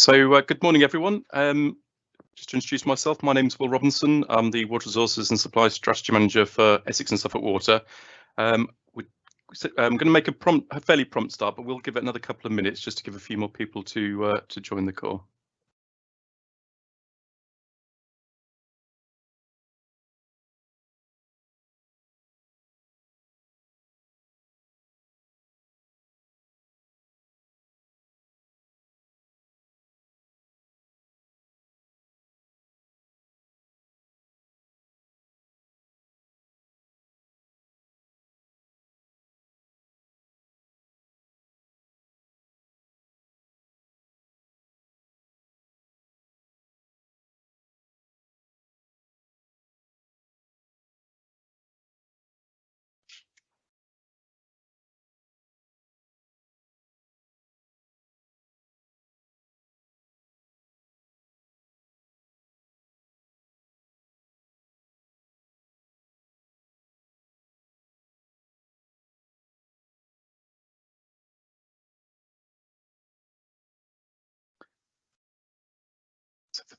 So uh, good morning, everyone. Um, just to introduce myself, my name is Will Robinson. I'm the Water Resources and Supply Strategy Manager for Essex and Suffolk Water. Um, we, I'm going to make a, prompt, a fairly prompt start, but we'll give it another couple of minutes just to give a few more people to uh, to join the call.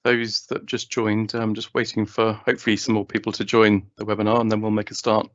Those that just joined, I'm just waiting for hopefully some more people to join the webinar and then we'll make a start.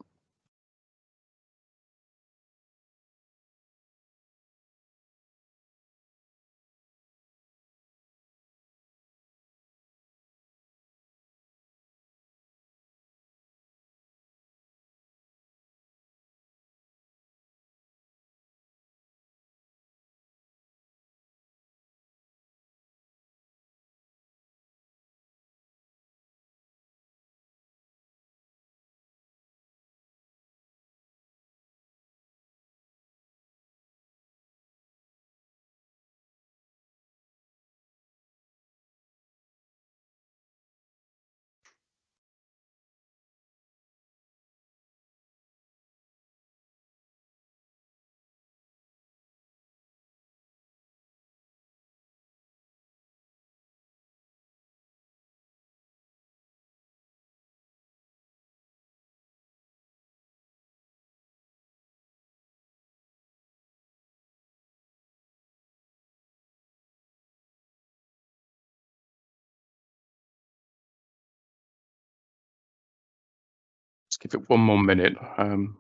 Just give it one more minute. Um,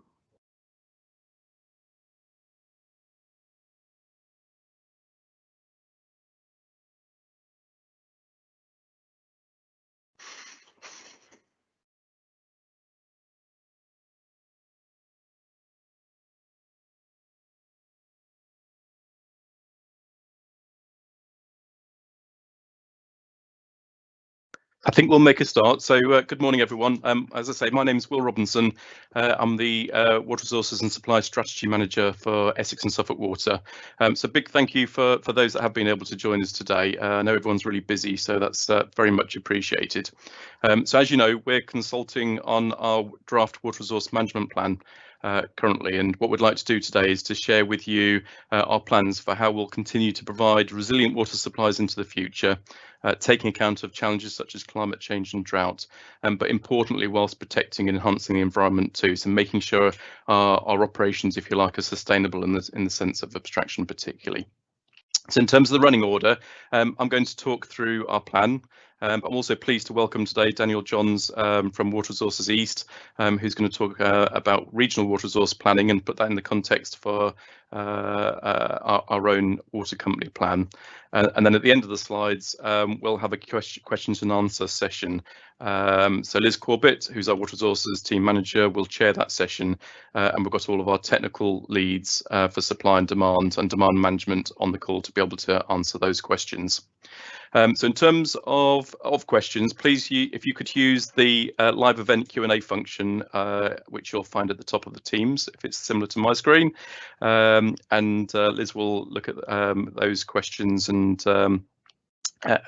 I think we'll make a start. So uh, good morning, everyone. Um, as I say, my name is Will Robinson. Uh, I'm the uh, Water Resources and Supply Strategy Manager for Essex and Suffolk Water. Um, so big thank you for, for those that have been able to join us today. Uh, I know everyone's really busy, so that's uh, very much appreciated. Um, so as you know, we're consulting on our draft water resource management plan uh, currently. And what we'd like to do today is to share with you uh, our plans for how we'll continue to provide resilient water supplies into the future, uh, taking account of challenges such as climate change and drought, um, but importantly, whilst protecting and enhancing the environment too. So making sure our, our operations, if you like, are sustainable in the, in the sense of abstraction particularly. So in terms of the running order, um, I'm going to talk through our plan. Um, I'm also pleased to welcome today Daniel Johns um, from Water Resources East, um, who's going to talk uh, about regional water resource planning and put that in the context for uh, uh, our, our, own water company plan. Uh, and then at the end of the slides, um, we'll have a question, questions and answer session. Um, so Liz Corbett, who's our water resources team manager, will chair that session. Uh, and we've got all of our technical leads uh, for supply and demand and demand management on the call to be able to answer those questions. Um, so in terms of, of questions, please, you, if you could use the uh, live event Q&A function, uh, which you'll find at the top of the Teams, if it's similar to my screen. Um, and uh, Liz will look at um, those questions and um,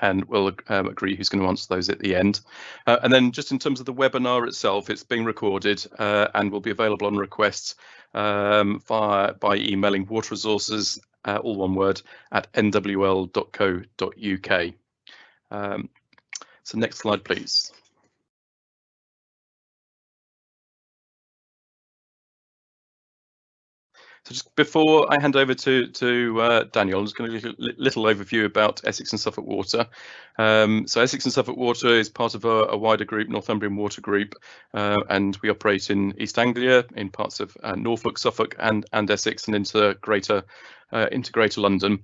and we'll um, agree who's going to answer those at the end. Uh, and then just in terms of the webinar itself, it's being recorded uh, and will be available on request um, via by emailing water resources uh, all one word, at nwl.co.uk. Um, so next slide, please. So just before I hand over to to uh, Daniel, I'm just going to give a little overview about Essex and Suffolk Water. Um, so Essex and Suffolk Water is part of a, a wider group, Northumbrian Water Group, uh, and we operate in East Anglia, in parts of uh, Norfolk, Suffolk, and and Essex, and into Greater uh, into London.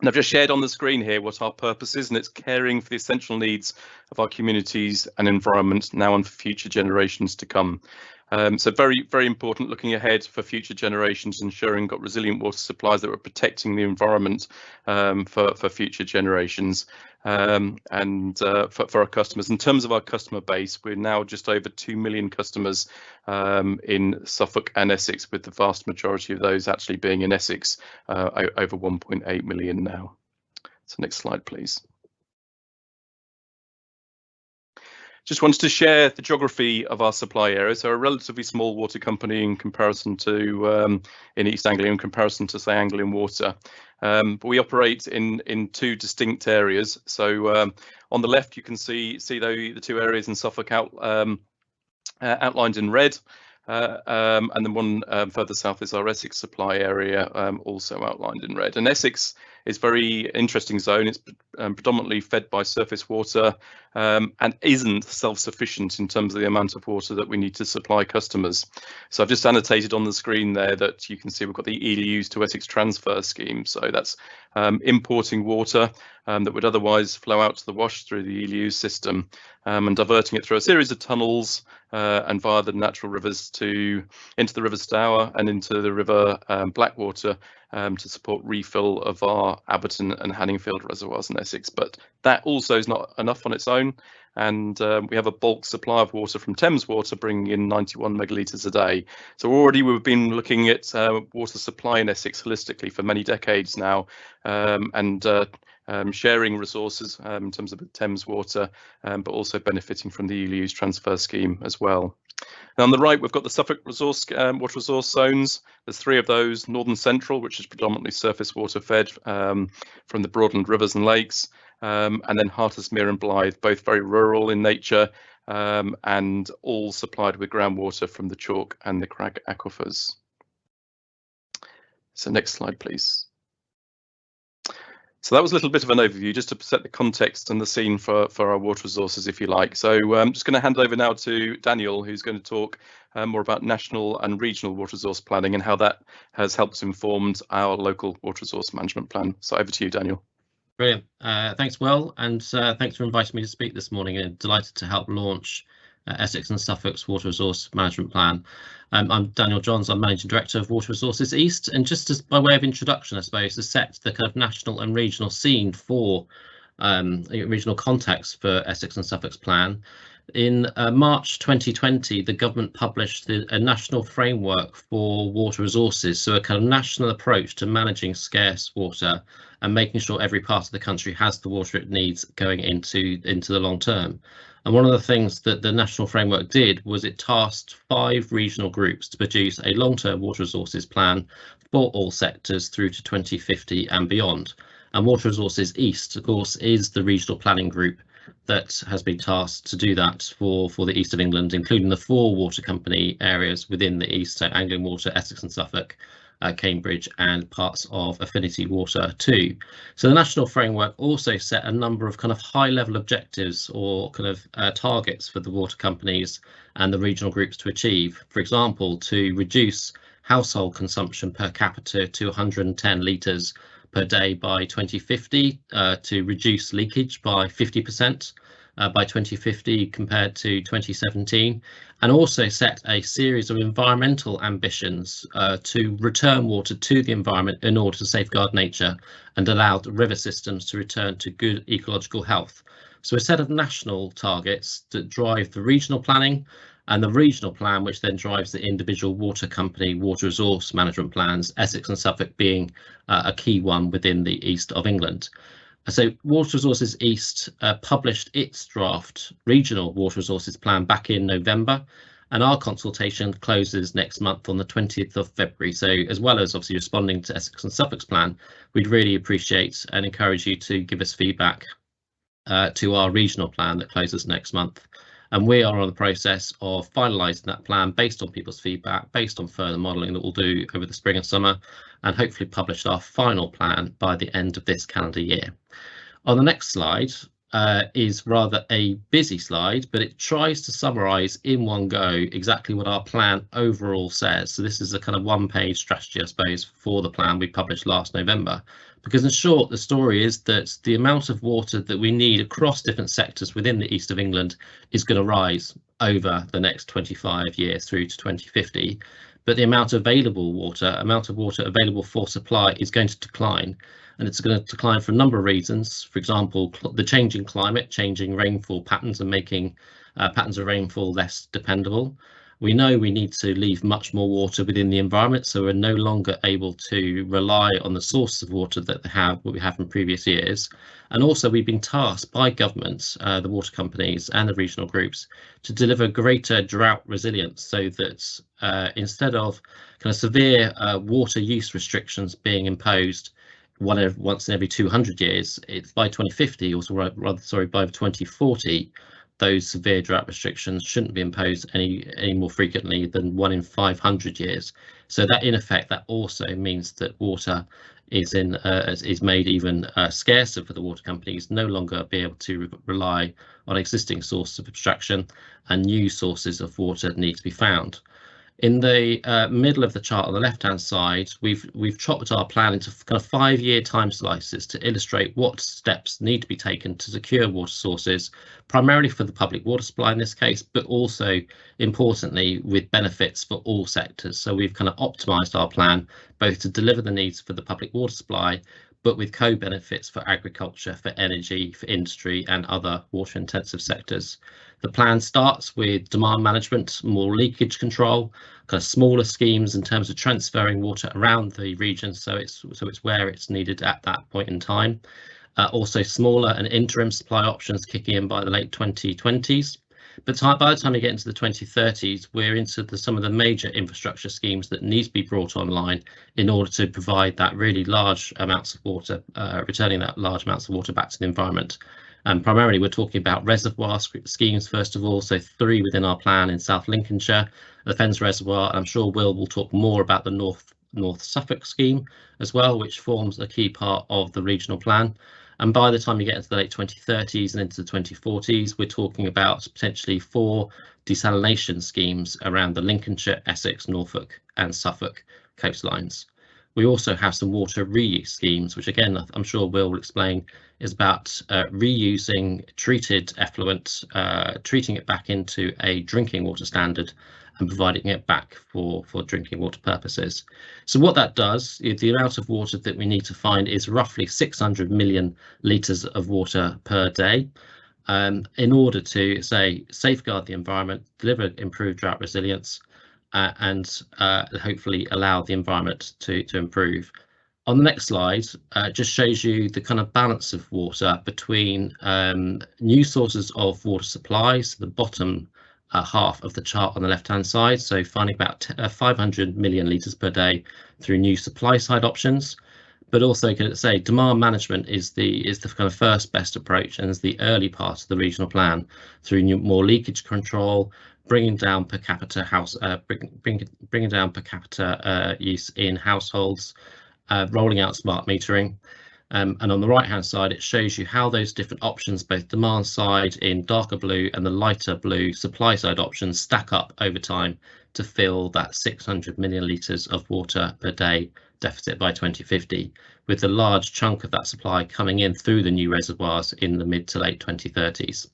And I've just shared on the screen here what our purpose is, and it's caring for the essential needs of our communities and environment now and for future generations to come. Um, so very, very important looking ahead for future generations, ensuring got resilient water supplies that were protecting the environment um, for, for future generations um, and uh, for, for, our customers. In terms of our customer base, we're now just over 2 million customers um, in Suffolk and Essex, with the vast majority of those actually being in Essex, uh, over 1.8 million now. So next slide, please. Just wanted to share the geography of our supply area. So a relatively small water company in comparison to um, in East Anglia in comparison to say Anglian Water. Um, but we operate in in two distinct areas. So um, on the left you can see see the, the two areas in Suffolk out um, uh, outlined in red. Uh, um, and then one um, further south is our Essex supply area, um, also outlined in red. And Essex is very interesting zone. It's um, predominantly fed by surface water um, and isn't self-sufficient in terms of the amount of water that we need to supply customers. So I've just annotated on the screen there that you can see we've got the Ely Ouse to Essex transfer scheme. So that's um, importing water that would otherwise flow out to the wash through the Ely Ouse system and diverting it through a series of tunnels uh, and via the natural rivers to into the River Stour and into the River um, Blackwater um, to support refill of our Abberton and Hanningfield reservoirs in Essex. But that also is not enough on its own. And um, we have a bulk supply of water from Thames Water bringing in 91 megalitres a day. So already we've been looking at uh, water supply in Essex holistically for many decades now. Um, and uh, um, sharing resources um, in terms of Thames Water, um, but also benefiting from the Ely Ouse transfer scheme as well. And on the right, we've got the Suffolk resource um, water resource zones. There's three of those, Northern Central, which is predominantly surface water fed um, from the Broadland rivers and lakes, um, and then Hartismere and Blyth, both very rural in nature and all supplied with groundwater from the chalk and the crag aquifers. So next slide, please. So that was a little bit of an overview just to set the context and the scene for, for our water resources, if you like. So I'm um, just going to hand over now to Daniel, who's going to talk um, more about national and regional water resource planning and how that has helped informed our local water resource management plan. So over to you, Daniel. Brilliant. Uh, thanks, Will, and uh, thanks for inviting me to speak this morning. And delighted to help launch uh, Essex and Suffolk's Water Resource Management Plan. Um, I'm Daniel Johns, I'm Managing Director of Water Resources East, and just as by way of introduction, I suppose, to set the kind of national and regional scene for um, regional context for Essex and Suffolk's plan. In uh, March 2020, the government published the, a national framework for water resources, so a kind of national approach to managing scarce water and making sure every part of the country has the water it needs going into, into the long term. And one of the things that the national framework did was it tasked five regional groups to produce a long-term water resources plan for all sectors through to 2050 and beyond. And Water Resources East, of course, is the regional planning group that has been tasked to do that for, for the east of England, including the four water company areas within the east, so Anglian Water, Essex and Suffolk, uh, Cambridge and parts of Affinity Water too. So the national framework also set a number of kind of high level objectives or kind of uh, targets for the water companies and the regional groups to achieve. For example, to reduce household consumption per capita to 110 litres per day by 2050, uh, to reduce leakage by 50%, uh, by 2050 compared to 2017, and also set a series of environmental ambitions uh, to return water to the environment in order to safeguard nature and allow the river systems to return to good ecological health. So a set of national targets that drive the regional planning and the regional plan, which then drives the individual water company water resource management plans, Essex and Suffolk being uh, a key one within the east of England. So Water Resources East uh, published its draft regional water resources plan back in November and our consultation closes next month on the 20th of February. So as well as obviously responding to Essex and Suffolk's plan, we'd really appreciate and encourage you to give us feedback uh, to our regional plan that closes next month. And we are on the process of finalising that plan based on people's feedback, based on further modelling that we'll do over the spring and summer, and hopefully publish our final plan by the end of this calendar year. On the next slide, uh, is rather a busy slide, but it tries to summarize in one go exactly what our plan overall says. So this is a kind of one page strategy, I suppose, for the plan we published last November. Because in short, the story is that the amount of water that we need across different sectors within the east of England is going to rise over the next 25 years through to 2050 but the amount of available water, amount of water available for supply is going to decline. And it's going to decline for a number of reasons. For example, the changing climate, changing rainfall patterns and making uh, patterns of rainfall less dependable. We know we need to leave much more water within the environment, so we're no longer able to rely on the sources of water that they have, what we have from previous years. And also we've been tasked by governments, uh, the water companies and the regional groups to deliver greater drought resilience so that uh, instead of kind of severe uh, water use restrictions being imposed one once in every 200 years, it's by 2050, or rather, sorry, by 2040, those severe drought restrictions shouldn't be imposed any any more frequently than one in 500 years. So that in effect that also means that water is in uh, is made even uh, scarcer for the water companies, no longer be able to re rely on existing sources of abstraction, and new sources of water need to be found. In the uh, middle of the chart on the left-hand side, we've we've chopped our plan into kind of five-year time slices to illustrate what steps need to be taken to secure water sources, primarily for the public water supply in this case, but also importantly with benefits for all sectors. So we've kind of optimised our plan both to deliver the needs for the public water supply, but with co-benefits for agriculture, for energy, for industry and other water-intensive sectors. The plan starts with demand management, more leakage control, kind of smaller schemes in terms of transferring water around the region so it's so it's where it's needed at that point in time. Uh, also smaller and interim supply options kicking in by the late 2020s. But by the time we get into the 2030s, we're into the, some of the major infrastructure schemes that need to be brought online in order to provide that really large amounts of water, uh, returning that large amounts of water back to the environment. And primarily, we're talking about reservoir schemes, first of all, so three within our plan in South Lincolnshire, the Fens Reservoir, I'm sure Will will talk more about the North North Suffolk scheme as well, which forms a key part of the regional plan. And by the time you get into the late 2030s and into the 2040s, we're talking about potentially four desalination schemes around the Lincolnshire, Essex, Norfolk and Suffolk coastlines. We also have some water reuse schemes, which again, I'm sure Will will explain, is about uh, reusing treated effluent, uh, treating it back into a drinking water standard and providing it back for, for drinking water purposes. So what that does, the amount of water that we need to find is roughly 600 million litres of water per day. Um, in order to say safeguard the environment, deliver improved drought resilience, uh, and uh, hopefully allow the environment to, to improve. On the next slide, uh, just shows you the kind of balance of water between um, new sources of water supply, so the bottom uh, half of the chart on the left-hand side, so finding about uh, 500 million litres per day through new supply side options, but also can it say demand management is the is the kind of first best approach and is the early part of the regional plan through new, more leakage control, bringing down per capita house, uh, bring, bring, bringing down per capita uh, use in households, uh, rolling out smart metering. Um, and on the right hand side, it shows you how those different options, both demand side in darker blue and the lighter blue supply side options stack up over time to fill that 600 million litres of water per day deficit by 2050, with the large chunk of that supply coming in through the new reservoirs in the mid to late 2030s.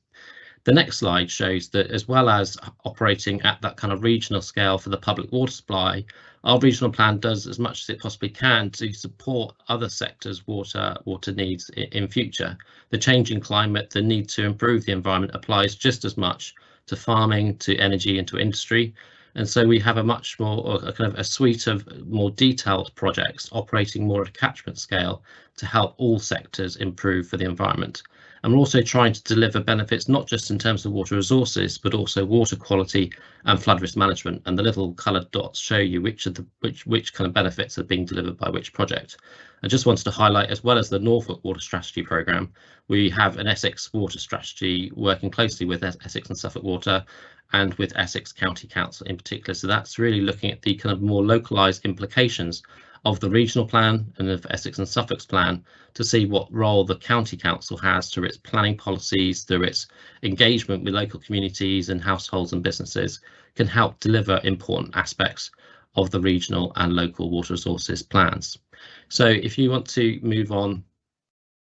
The next slide shows that as well as operating at that kind of regional scale for the public water supply, our regional plan does as much as it possibly can to support other sectors' water water needs in, future. The changing climate, the need to improve the environment applies just as much to farming, to energy and to industry. And so we have a much more a kind of a suite of more detailed projects operating more at a catchment scale to help all sectors improve for the environment. And we're also trying to deliver benefits not just in terms of water resources, but also water quality and flood risk management. And the little coloured dots show you which of the which which kind of benefits are being delivered by which project. I just wanted to highlight, as well as the Norfolk Water Strategy Programme, we have an Essex Water Strategy working closely with Essex and Suffolk Water and with Essex County Council in particular. So that's really looking at the kind of more localised implications of the regional plan and of Essex and Suffolk's plan to see what role the county council has through its planning policies, through its engagement with local communities and households and businesses can help deliver important aspects of the regional and local water resources plans. So if you want to move on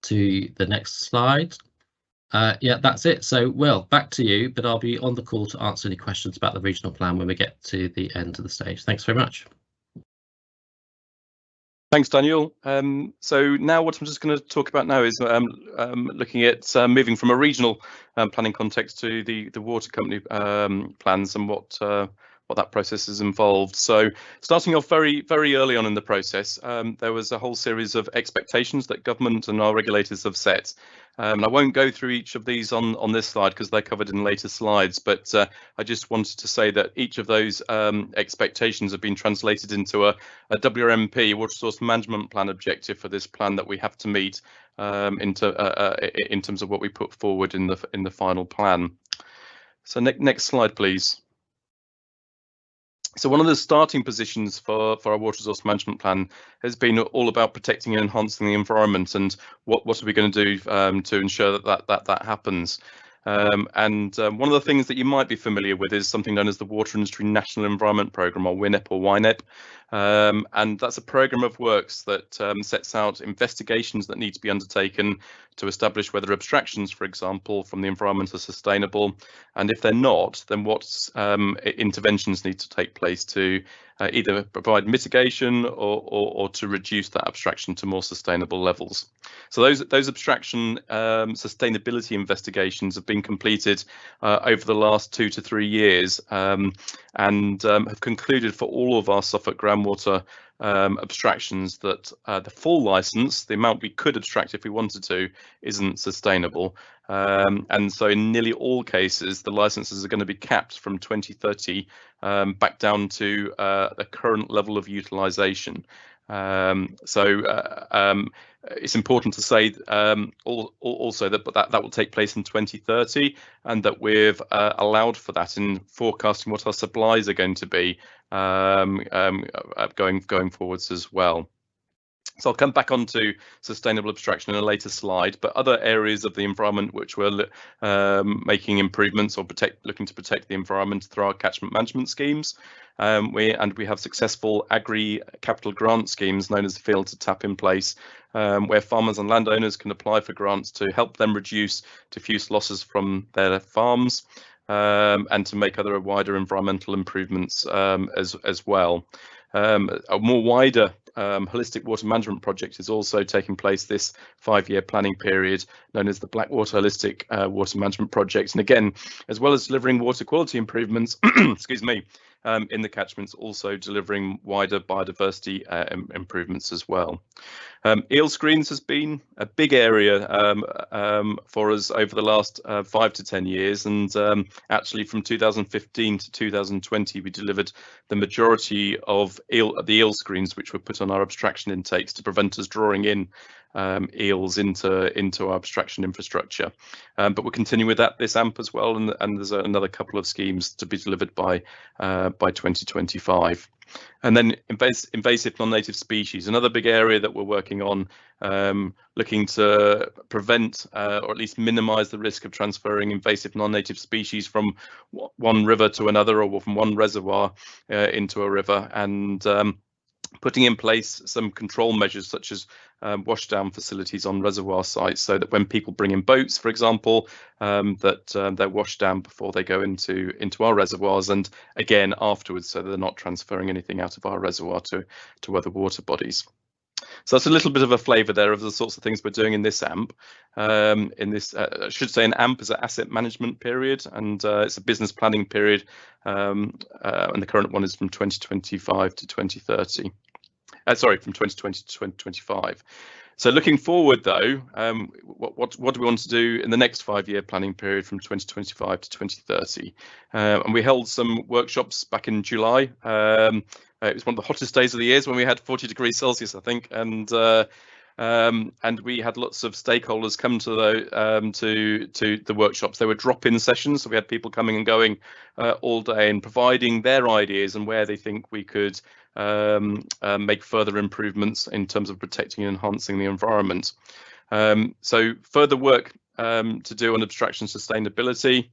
to the next slide. Uh, yeah, that's it. So, Will, back to you, but I'll be on the call to answer any questions about the regional plan when we get to the end of the stage. Thanks very much. Thanks, Daniel. Um, so now what I'm just going to talk about now is um, um, looking at uh, moving from a regional um, planning context to the the water company um, plans and what uh, what that process is involved. So starting off very, very early on in the process, um, there was a whole series of expectations that government and our regulators have set. Um, and I won't go through each of these on, on this slide because they're covered in later slides, but uh, I just wanted to say that each of those um, expectations have been translated into a, a WRMP, Water Source Management Plan objective for this plan that we have to meet um, into, uh, uh, in terms of what we put forward in the in the final plan. So ne next slide, please. So one of the starting positions for, for our water resource management plan has been all about protecting and enhancing the environment and what, what are we going to do um, to ensure that that, that, that happens. Um, and um, one of the things that you might be familiar with is something known as the Water Industry National Environment Programme, or WINEP or WINEP. Um, and that's a programme of works that um, sets out investigations that need to be undertaken to establish whether abstractions, for example, from the environment are sustainable. And if they're not, then what um, interventions need to take place to uh, either provide mitigation or, or, or, to reduce that abstraction to more sustainable levels. So those those abstraction um, sustainability investigations have been completed uh, over the last two to three years um, and um, have concluded for all of our Suffolk groundwater um, abstractions that uh, the full license, the amount we could abstract if we wanted to, isn't sustainable. Um, and so in nearly all cases, the licenses are going to be capped from 2030 um, back down to uh, the current level of utilization. Um, so uh, um, it's important to say um, also that that that will take place in 2030, and that we've uh, allowed for that in forecasting what our supplies are going to be um, um, uh, going going forwards as well. So I'll come back onto sustainable abstraction in a later slide, but other areas of the environment which we're um, making improvements or protect, looking to protect the environment through our catchment management schemes. Um, we and we have successful agri capital grant schemes known as the Field to Tap in place, um, where farmers and landowners can apply for grants to help them reduce diffuse losses from their farms. Um, and to make other wider environmental improvements um, as as well. Um, a more wider um, holistic water management project is also taking place this five-year planning period, known as the Blackwater Holistic uh, Water Management Project. And again, as well as delivering water quality improvements, excuse me, um, in the catchments, also delivering wider biodiversity uh, improvements as well. Um, eel screens has been a big area um, um, for us over the last uh, five to 10 years. And um, actually from 2015 to 2020, we delivered the majority of eel, the eel screens which were put on our abstraction intakes to prevent us drawing in um, eels into into our abstraction infrastructure. Um, but we're continuing with that this AMP as well, and, and there's another couple of schemes to be delivered by uh, by 2025. And then invasive, invasive non-native species, another big area that we're working on, um, looking to prevent uh, or at least minimise the risk of transferring invasive non-native species from one river to another or from one reservoir uh, into a river. And um, putting in place some control measures such as um, washdown facilities on reservoir sites so that when people bring in boats, for example, um, that um, they're washed down before they go into into our reservoirs and again afterwards so they're not transferring anything out of our reservoir to to other water bodies. So that's a little bit of a flavour there of the sorts of things we're doing in this AMP. Um, in this, uh, I should say, an AMP is an asset management period, and uh, it's a business planning period, um, uh, and the current one is from 2025 to 2030. Uh, sorry, from 2020 to 2025. So looking forward though, um, what, what, what do we want to do in the next five-year planning period from 2025 to 2030? Uh, and we held some workshops back in July. Um, it was one of the hottest days of the years when we had 40 degrees Celsius, I think, and uh, um, and we had lots of stakeholders come to the um, to to the workshops. They were drop-in sessions, so we had people coming and going uh, all day and providing their ideas and where they think we could um, uh, make further improvements in terms of protecting and enhancing the environment. Um, so further work um, to do on abstraction sustainability,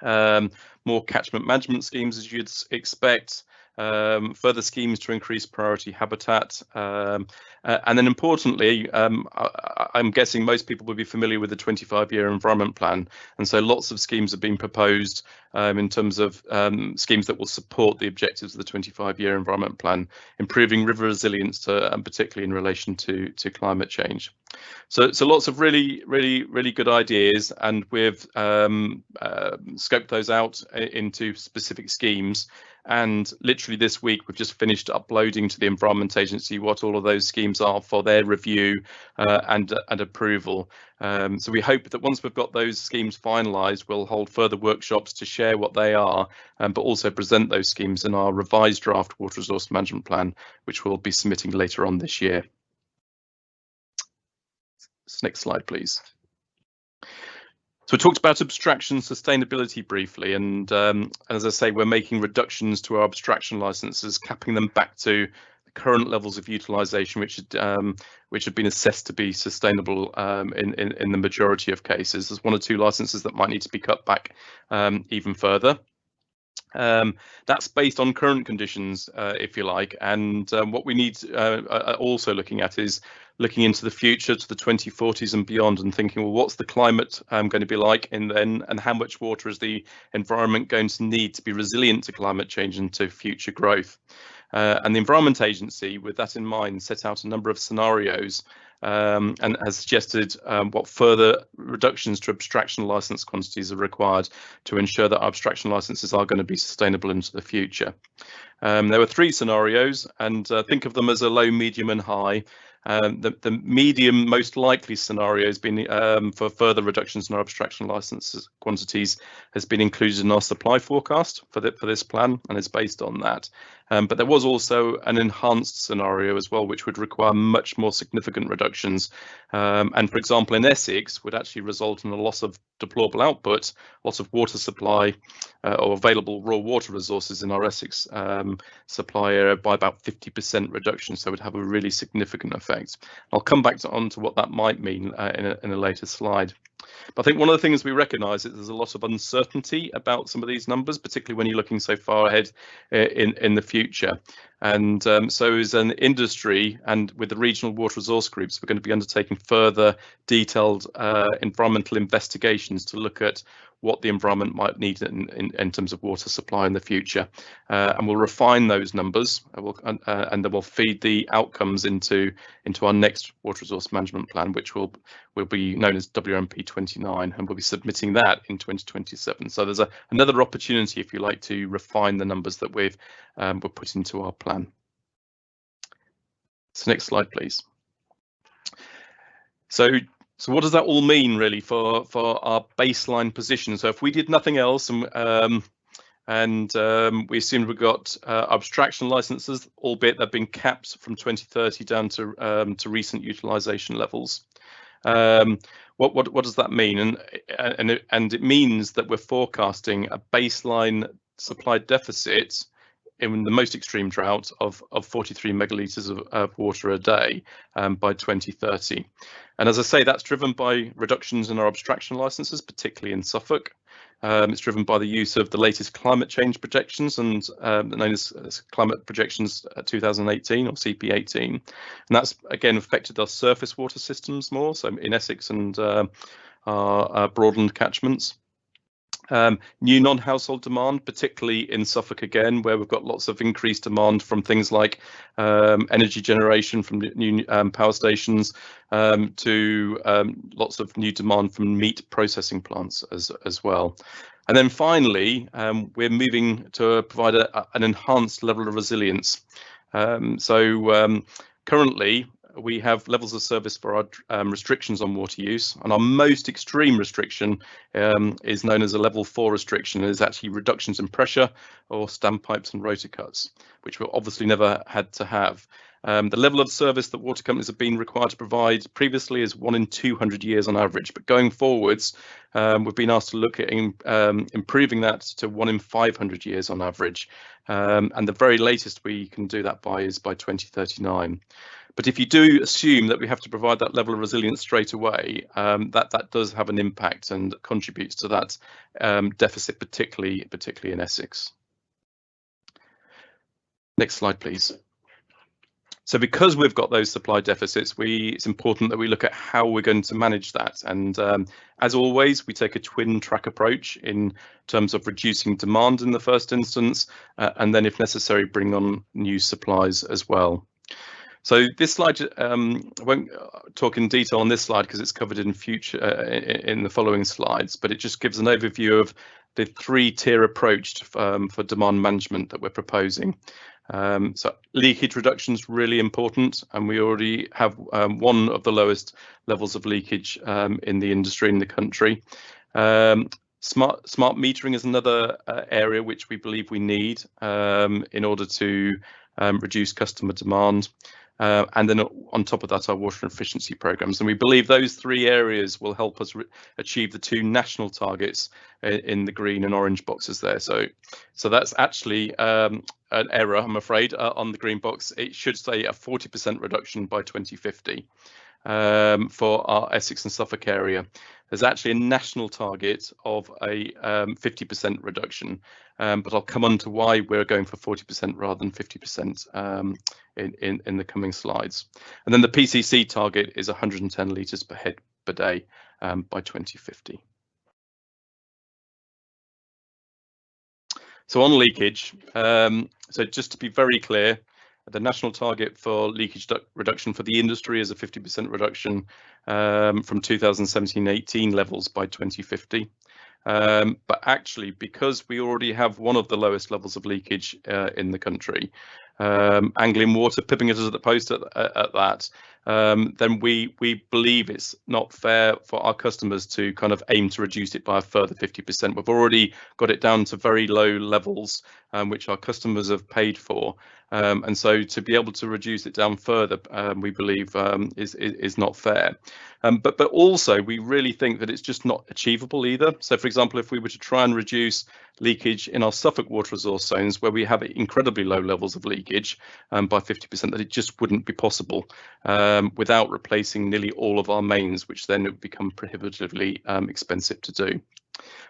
um, more catchment management schemes as you'd expect, um, further schemes to increase priority habitat, um, uh, and then importantly, um, I, am guessing most people will be familiar with the 25-year environment plan, and so lots of schemes have been proposed um, in terms of um, schemes that will support the objectives of the 25-year environment plan, improving river resilience, to, and particularly in relation to to climate change. So, so lots of really, really, really good ideas, and we've um, uh, scoped those out into specific schemes. And literally this week, we've just finished uploading to the Environment Agency what all of those schemes are for their review uh, and and approval. Um, so we hope that once we've got those schemes finalised, we'll hold further workshops to share what they are, um, but also present those schemes in our revised draft water resource management plan, which we'll be submitting later on this year. Next slide, please. So we talked about abstraction sustainability briefly, and um, as I say, we're making reductions to our abstraction licenses, capping them back to current levels of utilisation, which um, which have been assessed to be sustainable um, in, in, in the majority of cases. There's one or two licenses that might need to be cut back um, even further. Um, that's based on current conditions, uh, if you like, and um, what we need uh, uh, also looking at is looking into the future to the 2040s and beyond and thinking, well, what's the climate um, going to be like in then and how much water is the environment going to need to be resilient to climate change and to future growth? Uh, and the Environment Agency, with that in mind, set out a number of scenarios um, and has suggested um, what further reductions to abstraction license quantities are required to ensure that abstraction licenses are going to be sustainable into the future. Um, there were three scenarios and uh, think of them as a low, medium and high. Um, the, the, medium most likely scenario has been um, for further reductions in our abstraction licenses quantities has been included in our supply forecast for, the, for this plan and is based on that. Um, but there was also an enhanced scenario as well, which would require much more significant reductions. Um, and for example, in Essex would actually result in a loss of deployable output, loss of water supply uh, or available raw water resources in our Essex um, supply area by about 50% reduction. So it would have a really significant effect. I'll come back to, on to what that might mean uh, in, a, in a later slide. But I think one of the things we recognise is there's a lot of uncertainty about some of these numbers, particularly when you're looking so far ahead uh, in in the future. And um, so, as an industry and with the regional water resource groups, we're going to be undertaking further detailed uh, environmental investigations to look at what the environment might need in, in, in terms of water supply in the future. Uh, and we'll refine those numbers uh, we'll, uh, and then we'll feed the outcomes into into our next water resource management plan, which will will be known as WMP 29, and we'll be submitting that in 2027. So there's a, another opportunity, if you like, to refine the numbers that we've um, we're put into our plan. So next slide, please. So so what does that all mean really for for our baseline position? So if we did nothing else and um, and um, we assumed we got uh, abstraction licenses, albeit they've been capped from 2030 down to um, to recent utilization levels. Um, what what what does that mean? And and and it means that we're forecasting a baseline supply deficit in the most extreme drought of, of 43 megalitres of, of, water a day um, by 2030. And as I say, that's driven by reductions in our abstraction licenses, particularly in Suffolk. Um, it's driven by the use of the latest climate change projections and um, known as, as, Climate Projections 2018 or CP18. And that's again affected our surface water systems more, so in Essex and uh, our, our broadland catchments. Um, new non-household demand, particularly in Suffolk again, where we've got lots of increased demand from things like um, energy generation from new um, power stations um, to um, lots of new demand from meat processing plants as, as well. And then finally, um, we're moving to provide a, an enhanced level of resilience. so currently, we have levels of service for our um, restrictions on water use, and our most extreme restriction um, is known as a level four restriction. It is actually reductions in pressure or standpipes and rota cuts, which we obviously never had to have. Um, the level of service that water companies have been required to provide previously is one in 200 years on average, but going forwards, um, we've been asked to look at in, um, improving that to one in 500 years on average. Um, and the very latest we can do that by is by 2039. But if you do assume that we have to provide that level of resilience straight away, um, that that does have an impact and contributes to that um, deficit, particularly particularly in Essex. Next slide, please. So because we've got those supply deficits, we it's important that we look at how we're going to manage that. And um, as always, we take a twin track approach in terms of reducing demand in the first instance, uh, and then if necessary, bring on new supplies as well. So this slide, um, I won't uh, talk in detail on this slide because it's covered in future uh, in the following slides, but it just gives an overview of the three tier approach to, um, for demand management that we're proposing. Um, so leakage reduction is really important, and we already have um, one of the lowest levels of leakage um, in the industry in the country. Um, smart smart metering is another uh, area which we believe we need um, in order to um, reduce customer demand. Uh, and then on top of that, our water efficiency programs. And we believe those three areas will help us achieve the two national targets in, the green and orange boxes there. So, so that's actually um, an error, I'm afraid, uh, on the green box. It should say a 40% reduction by 2050 um, for our Essex and Suffolk area. There's actually a national target of a 50% um, reduction, um, but I'll come on to why we're going for 40% rather than 50% um, in, in, in the coming slides. And then the PCC target is 110 litres per head per day um, by 2050. So on leakage, um, so just to be very clear, the national target for leakage reduction for the industry is a 50% reduction um, from 2017-18 levels by 2050. Um, but actually, because we already have one of the lowest levels of leakage uh, in the country, um, Anglian Water pipping us at the post at, at that, um, then we we believe it's not fair for our customers to kind of aim to reduce it by a further 50%. We've already got it down to very low levels, um, which our customers have paid for. Um, and so to be able to reduce it down further, um, we believe um, is, is, is not fair. Um, but but also we really think that it's just not achievable either. So for example, if we were to try and reduce leakage in our Suffolk water resource zones where we have incredibly low levels of leakage by 50%, that it just wouldn't be possible um, without replacing nearly all of our mains, which then would become prohibitively expensive to do.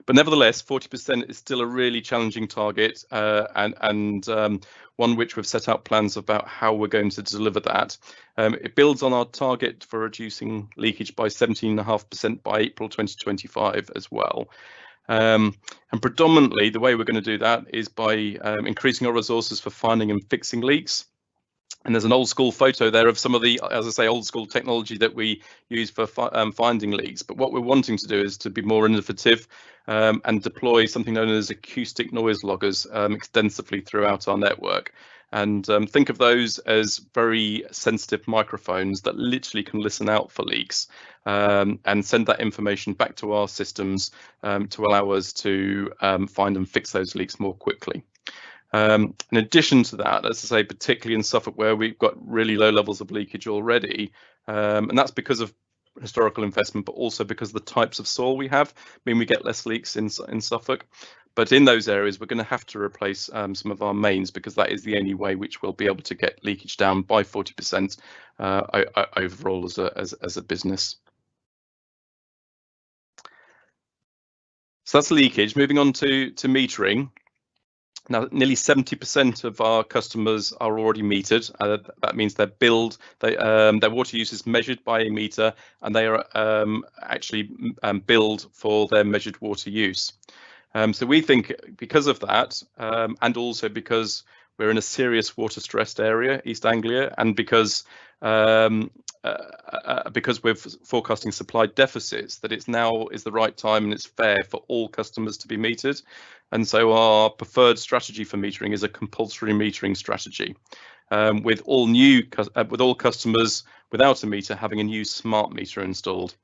But nevertheless, 40% is still a really challenging target uh, and, and um, one which we've set out plans about how we're going to deliver that. Um, it builds on our target for reducing leakage by 17.5% by April 2025 as well. Um, and predominantly the way we're going to do that is by um, increasing our resources for finding and fixing leaks. And there's an old school photo there of some of the, as I say, old school technology that we use for fi um, finding leaks. But what we're wanting to do is to be more innovative um, and deploy something known as acoustic noise loggers um, extensively throughout our network. And um, think of those as very sensitive microphones that literally can listen out for leaks um, and send that information back to our systems um, to allow us to find and fix those leaks more quickly. Um, in addition to that, as I say, particularly in Suffolk where we've got really low levels of leakage already, um, and that's because of historical investment, but also because the types of soil we have mean we get less leaks in, in Suffolk. But in those areas, we're going to have to replace um, some of our mains because that is the only way which we'll be able to get leakage down by 40% uh, overall as a, as, as a business. So that's leakage. Moving on to, to metering. Now, nearly 70% of our customers are already metered. Uh, that means their billed, they, um, their water use is measured by a meter, and they are um, actually um, billed for their measured water use. Um, so we think because of that, um, and also because we're in a serious water stressed area, East Anglia, and because um, uh, uh, because we're forecasting supply deficits, that it's now is the right time and it's fair for all customers to be metered. And so our preferred strategy for metering is a compulsory metering strategy. um, with all new uh, with all customers without a meter having a new smart meter installed.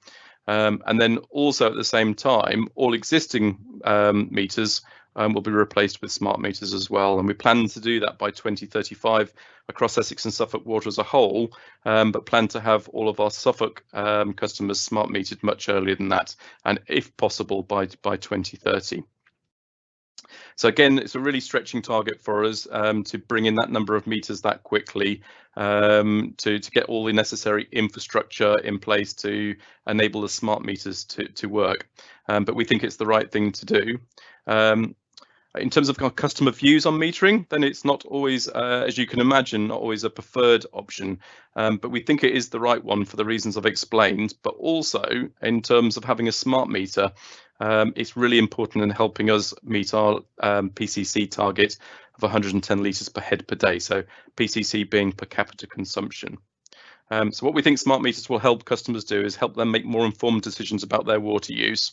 Um, and then also at the same time, all existing um, meters um, will be replaced with smart meters as well. And we plan to do that by 2035 across Essex and Suffolk Water as a whole, um, but plan to have all of our Suffolk um, customers smart metered much earlier than that, and if possible by, by 2030. So again, it's a really stretching target for us um, to bring in that number of meters that quickly um, to, to get all the necessary infrastructure in place to enable the smart meters to, to work. Um, but we think it's the right thing to do. In terms of customer views on metering, then it's not always, uh, as you can imagine, not always a preferred option. Um, but we think it is the right one for the reasons I've explained. But also in terms of having a smart meter, um, it's really important in helping us meet our um, PCC target of 110 litres per head per day. So PCC being per capita consumption. Um, so what we think smart meters will help customers do is help them make more informed decisions about their water use.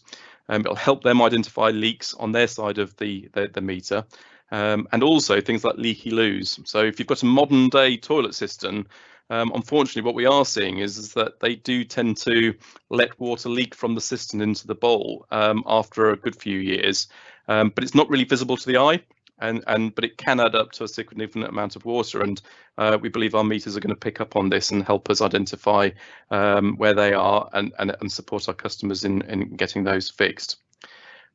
Um, it'll help them identify leaks on their side of the, the, the meter. Um, and also things like leaky loos. So if you've got a modern day toilet system, um, unfortunately, what we are seeing is, is that they do tend to let water leak from the cistern into the bowl um, after a good few years, um, but it's not really visible to the eye and and but it can add up to a significant amount of water and uh, we believe our meters are going to pick up on this and help us identify um, where they are and, and, and support our customers in, in getting those fixed.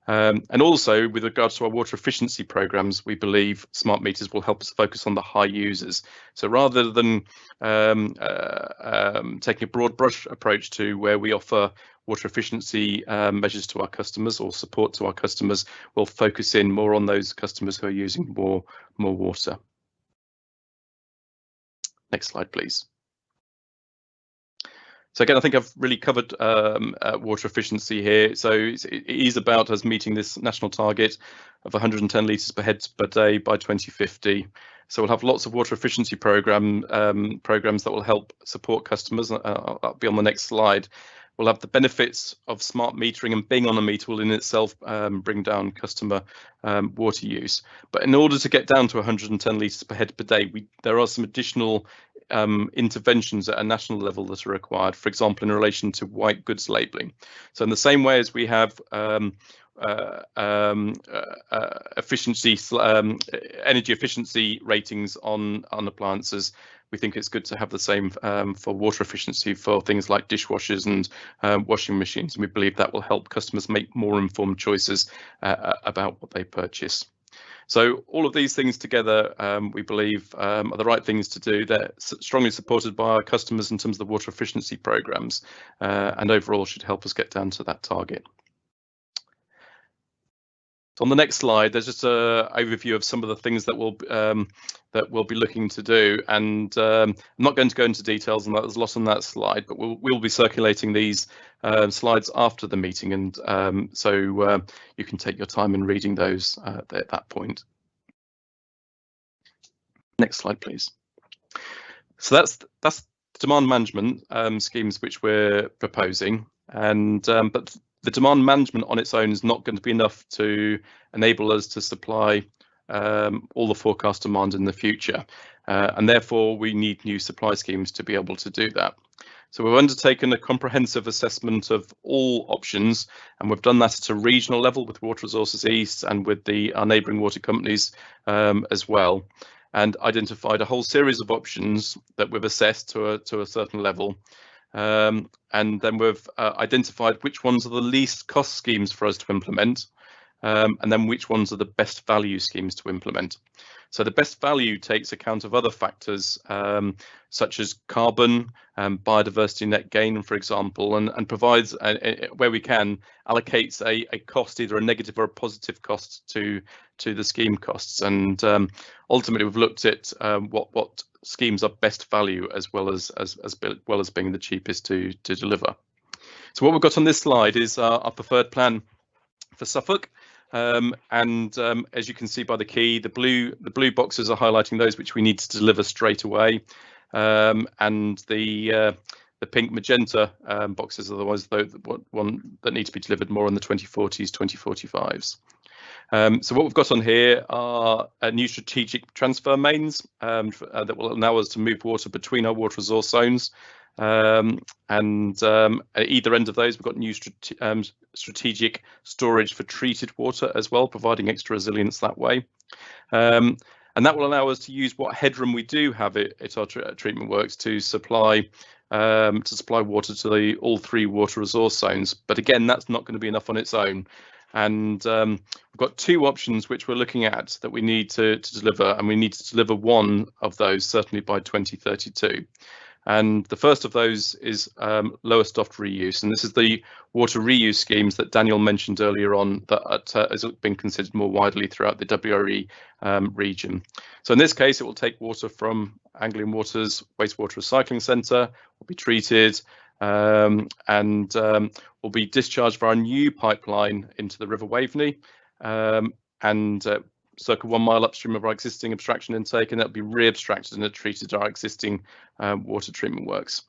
Um, and also with regards to our water efficiency programs, we believe smart meters will help us focus on the high users. So rather than um, uh, um, taking a broad brush approach to where we offer water efficiency um, measures to our customers or support to our customers, we'll focus in more on those customers who are using more, more water. Next slide, please. So again, I think I've really covered um, uh, water efficiency here. So it is about us meeting this national target of 110 litres per head per day by 2050. So we'll have lots of water efficiency program um, programs that will help support customers. Uh, I'll be on the next slide we'll have the benefits of smart metering and being on a meter will in itself um, bring down customer um, water use. But in order to get down to 110 litres per head per day, we, there are some additional um, interventions at a national level that are required, for example, in relation to white goods labelling. So in the same way as we have um, uh, um, uh, uh, efficiency, um, energy efficiency ratings on on appliances, we think it's good to have the same um, for water efficiency for things like dishwashers and um, washing machines. And we believe that will help customers make more informed choices uh, uh about what they purchase. So all of these things together, um, we believe um, are the right things to do. They're strongly supported by our customers in terms of the water efficiency programs uh, and overall should help us get down to that target. On the next slide, there's just an overview of some of the things that we'll um, that we'll be looking to do, and um, I'm not going to go into details on that. There's a lot on that slide, but we'll we'll be circulating these uh, slides after the meeting, and um, so uh, you can take your time in reading those uh, at that point. Next slide, please. So that's that's demand management um, schemes which we're proposing, and um, but the demand management on its own is not going to be enough to enable us to supply um, all the forecast demand in the future. Uh, and therefore, we need new supply schemes to be able to do that. So we've undertaken a comprehensive assessment of all options, and we've done that at a regional level with Water Resources East and with the our neighbouring water companies um, as well, and identified a whole series of options that we've assessed to a, to a certain level. Um, and then we've uh, identified which ones are the least cost schemes for us to implement, um, and then which ones are the best value schemes to implement. So the best value takes account of other factors um, such as carbon, um, biodiversity net gain, for example, and, and provides, a, a, where we can, allocates a, a cost, either a negative or a positive cost to to the scheme costs. And um, ultimately, we've looked at um, what what schemes are best value as well as as as well as being the cheapest to to deliver. So what we've got on this slide is our, our preferred plan for Suffolk. Um, and um, as you can see by the key, the blue the blue boxes are highlighting those which we need to deliver straight away, um, and the uh, the pink magenta um, boxes are the ones though one that need to be delivered more in the 2040s, 2045s. Um, so what we've got on here are uh, new strategic transfer mains um, uh, that will allow us to move water between our water resource zones. Um, and um, at either end of those, we've got new strate um, strategic storage for treated water as well, providing extra resilience that way. Um, and that will allow us to use what headroom we do have at, at our treatment works to supply um, to supply water to the all three water resource zones. But again, that's not going to be enough on its own. And um, we've got two options which we're looking at that we need to, to deliver, and we need to deliver one of those certainly by 2032. And the first of those is um, Lowestoft reuse. And this is the water reuse schemes that Daniel mentioned earlier on that uh, has been considered more widely throughout the WRE um, region. So in this case, it will take water from Anglian Water's wastewater recycling centre, will be treated, um, and um, will be discharged via a new pipeline into the River Waveney um, and uh, circa one mile upstream of our existing abstraction intake, and that'll be re-abstracted and treated our existing um, water treatment works.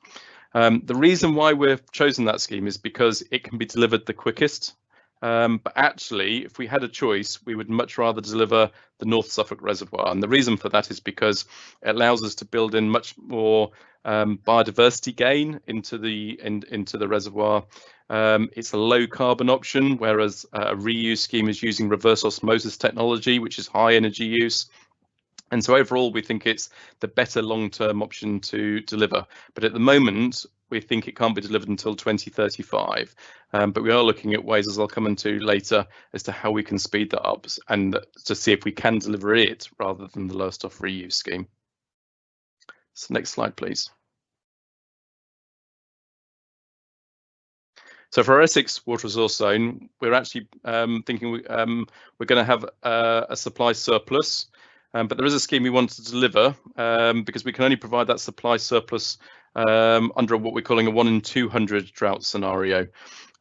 Um, the reason why we've chosen that scheme is because it can be delivered the quickest. Um, but actually, if we had a choice, we would much rather deliver the North Suffolk Reservoir. And the reason for that is because it allows us to build in much more um, biodiversity gain into the in, into the reservoir um, it's a low carbon option, whereas a reuse scheme is using reverse osmosis technology, which is high energy use. And so overall, we think it's the better long-term option to deliver. But at the moment, we think it can't be delivered until 2035. Um, but we are looking at ways, as I'll come into later, as to how we can speed that up and to see if we can deliver it rather than the Lowestoft reuse scheme. So next slide, please. So for our Essex water resource zone, we're actually um, thinking we, um, we're going to have uh, a supply surplus, um, but there is a scheme we want to deliver um, because we can only provide that supply surplus um, under what we're calling a one in 200 drought scenario.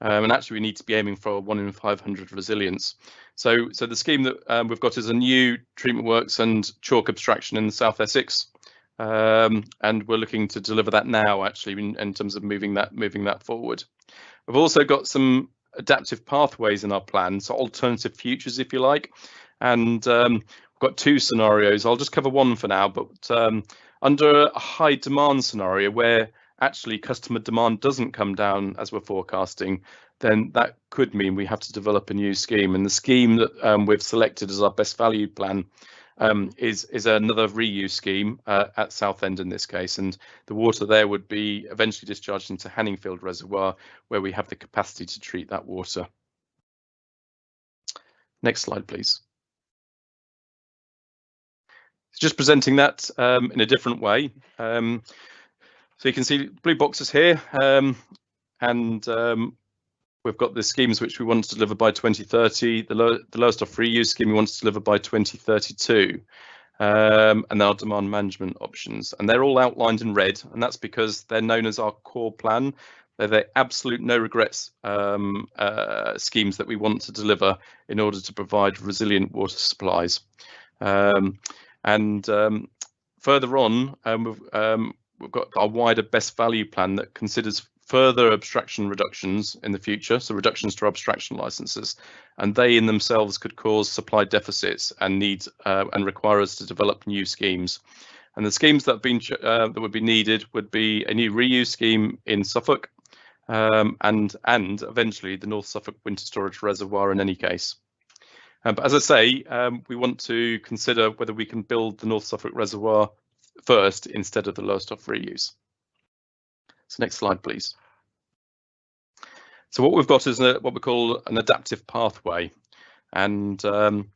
Um, and actually we need to be aiming for a one in 500 resilience. So, so the scheme that we've got is a new treatment works and chalk abstraction in South Essex. Um, and we're looking to deliver that now actually in, in, terms of moving that moving that forward. We've also got some adaptive pathways in our plan, so alternative futures, if you like. And um, we've got two scenarios. I'll just cover one for now, but um, under a high demand scenario where actually customer demand doesn't come down as we're forecasting, then that could mean we have to develop a new scheme. And the scheme that um, we've selected as our best value plan um, is is another reuse scheme uh, at Southend in this case, and the water there would be eventually discharged into Hanningfield Reservoir, where we have the capacity to treat that water. Next slide, please. Just presenting that um, in a different way. Um, so you can see blue boxes here, um, and um, We've got the schemes which we want to deliver by 2030, the, low, the Lowestoft reuse scheme we want to deliver by 2032, um, and our demand management options. And they're all outlined in red, and that's because they're known as our core plan. They're the absolute no regrets um, uh, schemes that we want to deliver in order to provide resilient water supplies. Um, and um, further on, um, we've, um, we've got our wider best value plan that considers further abstraction reductions in the future, so reductions to abstraction licenses, and they in themselves could cause supply deficits and need uh, and require us to develop new schemes. And the schemes that have been uh, that would be needed would be a new reuse scheme in Suffolk, um, and and eventually the North Suffolk Winter Storage Reservoir in any case. Um, but as I say, um, we want to consider whether we can build the North Suffolk Reservoir first instead of the Lowestoft reuse. So next slide, please. So what we've got is a, what we call an adaptive pathway. And um,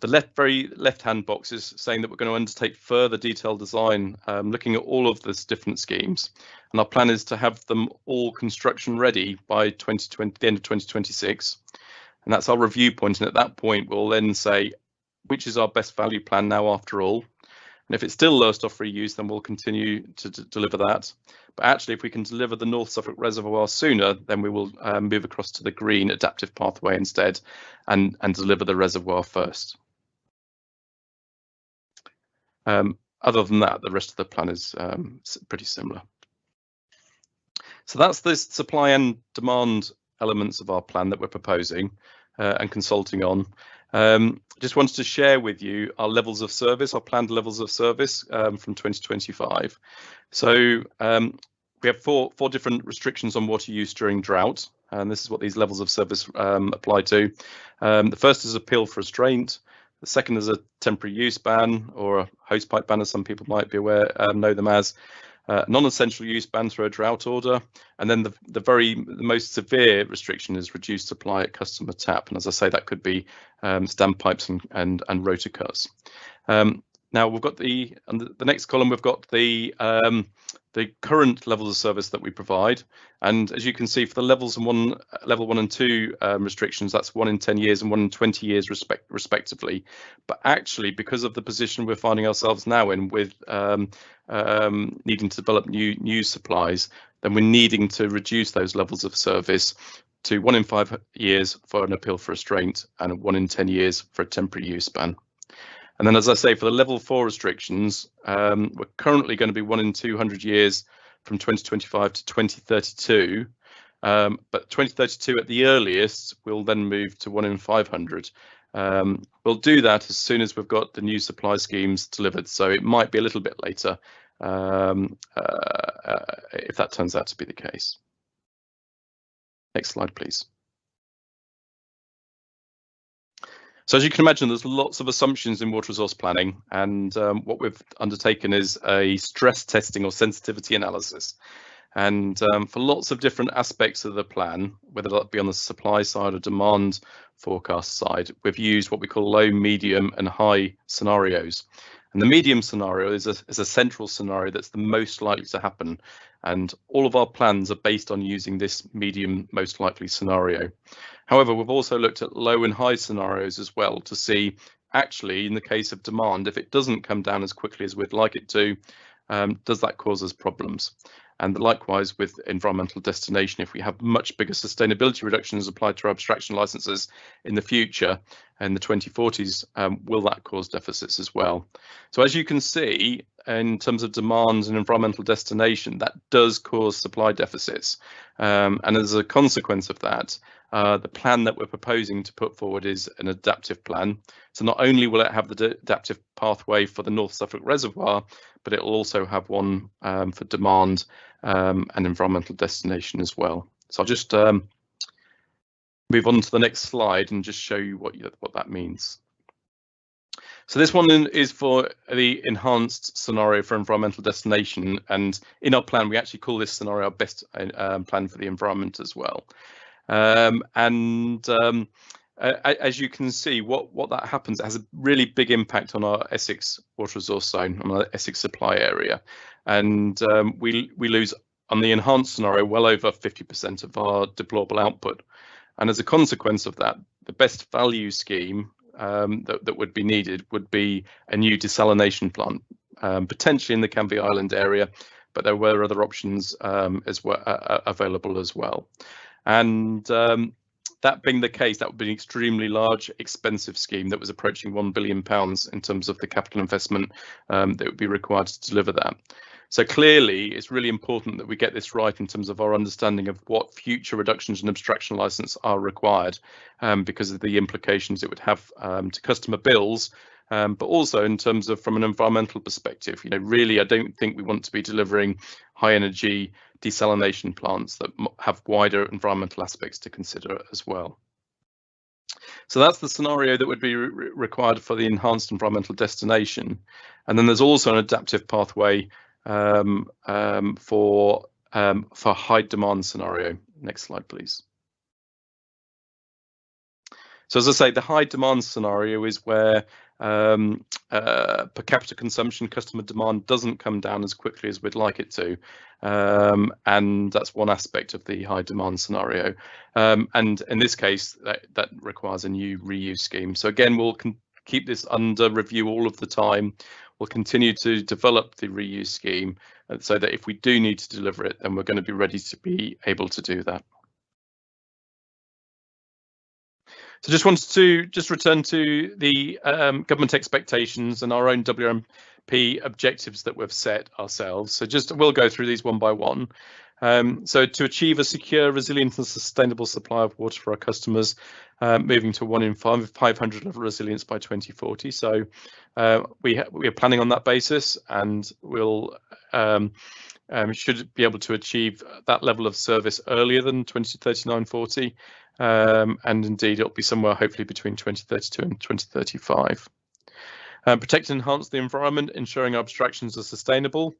the left, very left-hand box is saying that we're going to undertake further detailed design, um, looking at all of these different schemes. And our plan is to have them all construction ready by 2020, the end of 2026. And that's our review point. And at that point, we'll then say, which is our best value plan now after all? And if it's still Lowestoft reuse, then we'll continue to deliver that. But actually, if we can deliver the North Suffolk Reservoir sooner, then we will um, move across to the green adaptive pathway instead and, and deliver the reservoir first. Um, other than that, the rest of the plan is um, pretty similar. So that's the supply and demand elements of our plan that we're proposing uh, and consulting on. Um, just wanted to share with you our levels of service, our planned levels of service um, from 2025. So um, we have four four different restrictions on water use during drought, and this is what these levels of service um, apply to. Um, the first is appeal for restraint. The second is a temporary use ban or a hosepipe ban, as some people might be aware, um, know them as. Uh, non-essential use ban through a drought order, and then the, the very the most severe restriction is reduced supply at customer tap. And as I say, that could be um, standpipes and and, and rota cuts. Um, now we've got the on the next column we've got the um, the current levels of service that we provide. And as you can see, for the levels and one, level one and two um, restrictions, that's one in 10 years and one in 20 years respect, respectively. But actually, because of the position we're finding ourselves now in with um, um, needing to develop new new supplies, then we're needing to reduce those levels of service to one in five years for an appeal for restraint and one in 10 years for a temporary use ban. And then, as I say, for the level four restrictions, um, we're currently going to be one in 200 years from 2025 to 2032. Um, but 2032 at the earliest, we'll then move to one in 500. Um, we'll do that as soon as we've got the new supply schemes delivered. So it might be a little bit later um, uh, uh, if that turns out to be the case. Next slide, please. So as you can imagine, there's lots of assumptions in water resource planning, and um, what we've undertaken is a stress testing or sensitivity analysis. And um, for lots of different aspects of the plan, whether that be on the supply side or demand forecast side, we've used what we call low, medium and high scenarios. And the medium scenario is a, is a central scenario that's the most likely to happen. And all of our plans are based on using this medium most likely scenario. However, we've also looked at low and high scenarios as well to see actually in the case of demand, if it doesn't come down as quickly as we'd like it to, um, does that cause us problems? And likewise with environmental destination, if we have much bigger sustainability reductions applied to our abstraction licenses in the future, in the 2040s, um, will that cause deficits as well? So as you can see, in terms of demands and environmental destination, that does cause supply deficits. Um, and as a consequence of that, uh, the plan that we're proposing to put forward is an adaptive plan. So not only will it have the adaptive pathway for the North Suffolk Reservoir, but it will also have one um, for demand um, and environmental destination as well. So I'll just um, move on to the next slide and just show you what, you, what that means. So this one is for the enhanced scenario for environmental destination. And in our plan, we actually call this scenario our best uh, plan for the environment as well. Um, and um, uh, as you can see, what, what that happens has a really big impact on our Essex water resource zone, on our Essex supply area. And um, we, we lose on the enhanced scenario well over 50% of our deployable output. And as a consequence of that, the best value scheme um, that, that would be needed would be a new desalination plant, um, potentially in the Canvey Island area, but there were other options um, as well uh, available as well. And um, that being the case, that would be an extremely large, expensive scheme that was approaching one billion pounds in terms of the capital investment um, that would be required to deliver that. So clearly, it's really important that we get this right in terms of our understanding of what future reductions in abstraction license are required, um, because of the implications it would have um, to customer bills, um, but also in terms of from an environmental perspective. You know, really, I don't think we want to be delivering high energy desalination plants that have wider environmental aspects to consider as well. So that's the scenario that would be re required for the enhanced environmental destination. And then there's also an adaptive pathway um, um, for um, for high demand scenario. Next slide, please. So as I say, the high demand scenario is where um, uh, per capita consumption, customer demand doesn't come down as quickly as we'd like it to. Um, and that's one aspect of the high demand scenario. Um, and in this case, that, that, requires a new reuse scheme. So again, we'll keep this under review all of the time. We'll continue to develop the reuse scheme uh, so that if we do need to deliver it, then we're going to be ready to be able to do that. So just wanted to just return to the um, government expectations and our own WRMP objectives that we've set ourselves. So just we'll go through these one by one. Um, so to achieve a secure, resilient and sustainable supply of water for our customers, uh, moving to one in five, 500 level resilience by 2040. So uh, we, we are planning on that basis and we'll um, um, should be able to achieve that level of service earlier than 2039-40. Um, and indeed, it'll be somewhere hopefully between 2032 and 2035. Um, protect and enhance the environment, ensuring our abstractions are sustainable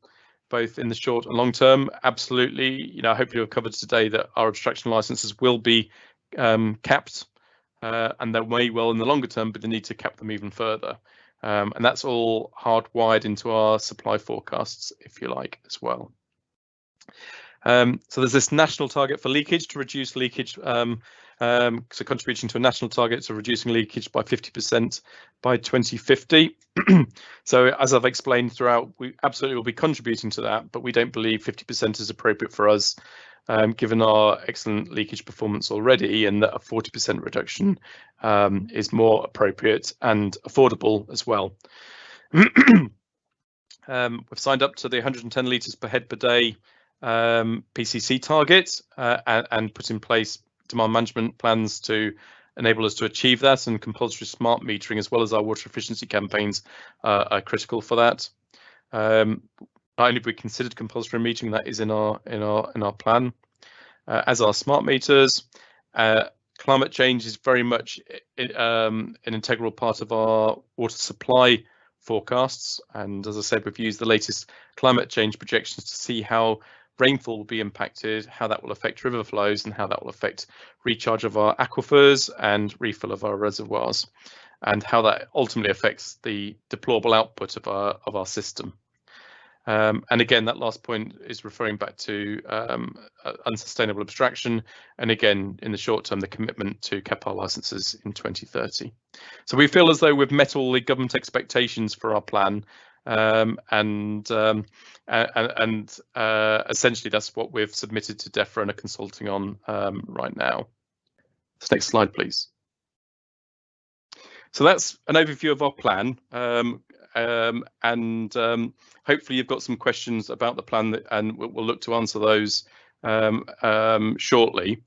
both in the short and long term. Absolutely, you know, hopefully we've covered today that our abstraction licenses will be um, capped uh, and they may well in the longer term, but they need to cap them even further. Um, and that's all hardwired into our supply forecasts, if you like, as well. Um, so there's this national target for leakage to reduce leakage um, um, so contributing to a national target of reducing leakage by 50% by 2050. so as I've explained throughout, we absolutely will be contributing to that, but we don't believe 50% is appropriate for us um, given our excellent leakage performance already and that a 40% reduction um, is more appropriate and affordable as well. um, we've signed up to the 110 litres per head per day um, PCC target uh, and, and, put in place demand management plans to enable us to achieve that and compulsory smart metering as well as our water efficiency campaigns uh, are critical for that. Um, not only have we considered compulsory metering, that is in our in our in our plan, uh, as are smart meters. Uh, climate change is very much um, an integral part of our water supply forecasts. And as I said, we've used the latest climate change projections to see how rainfall will be impacted, how that will affect river flows, and how that will affect recharge of our aquifers and refill of our reservoirs, and how that ultimately affects the deployable output of our of our system. Um, and again, that last point is referring back to um, unsustainable abstraction. And again, in the short term, the commitment to cap our licenses in 2030. So we feel as though we've met all the government expectations for our plan um, and um, and, uh, essentially that's what we've submitted to DEFRA and are consulting on um, right now. Next slide, please. So that's an overview of our plan, um, um, and um, hopefully you've got some questions about the plan, that, and we'll, we'll, look to answer those shortly.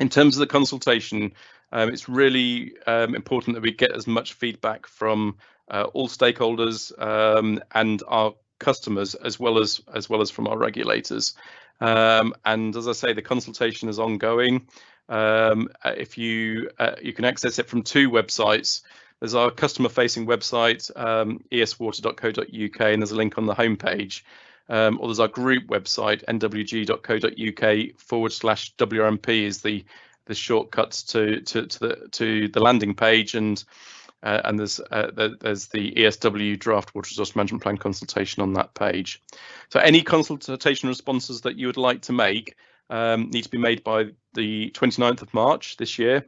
In terms of the consultation, um, it's really um, important that we get as much feedback from all stakeholders um, and our customers as well as as well as from our regulators. Um, and as I say, the consultation is ongoing. Um, uh, if you uh, you can access it from two websites. There's our customer-facing website, um, eswater.co.uk, and there's a link on the homepage. Um, or there's our group website, nwg.co.uk forward slash WRMP is the the shortcuts to to to the to the landing page and uh, and there's uh, there's the ESW draft water resource management plan consultation on that page. So any consultation responses that you would like to make um, need to be made by the 29th of March this year,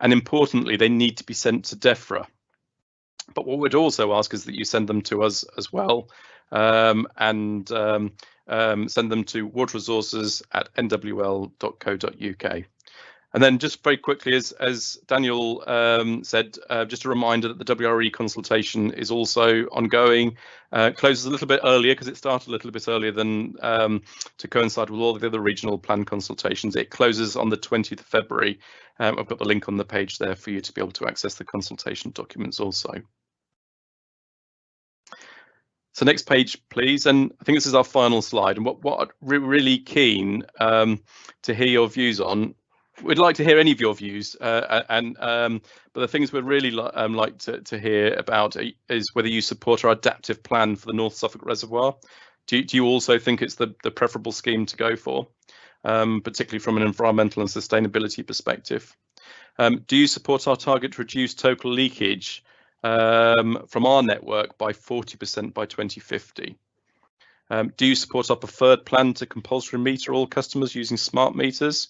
and importantly, they need to be sent to DEFRA. But what we'd also ask is that you send them to us as well, um, and um, um send them to water resources at nwl.co.uk. And then just very quickly, as, as Daniel um, said, uh, just a reminder that the WRE consultation is also ongoing. Uh, closes a little bit earlier because it started a little bit earlier than um, to coincide with all the other regional plan consultations. It closes on the 20th of February. Um, I've got the link on the page there for you to be able to access the consultation documents also. So next page, please. And I think this is our final slide. And what, what I'm really keen um, to hear your views on we'd like to hear any of your views uh, and um, but the things we'd really li um, like to, to hear about is whether you support our adaptive plan for the North Suffolk Reservoir. Do you, do you also think it's the, the preferable scheme to go for, um, particularly from an environmental and sustainability perspective? Um, do you support our target to reduce total leakage um, from our network by 40% by 2050? Um, do you support our preferred plan to compulsory meter all customers using smart meters?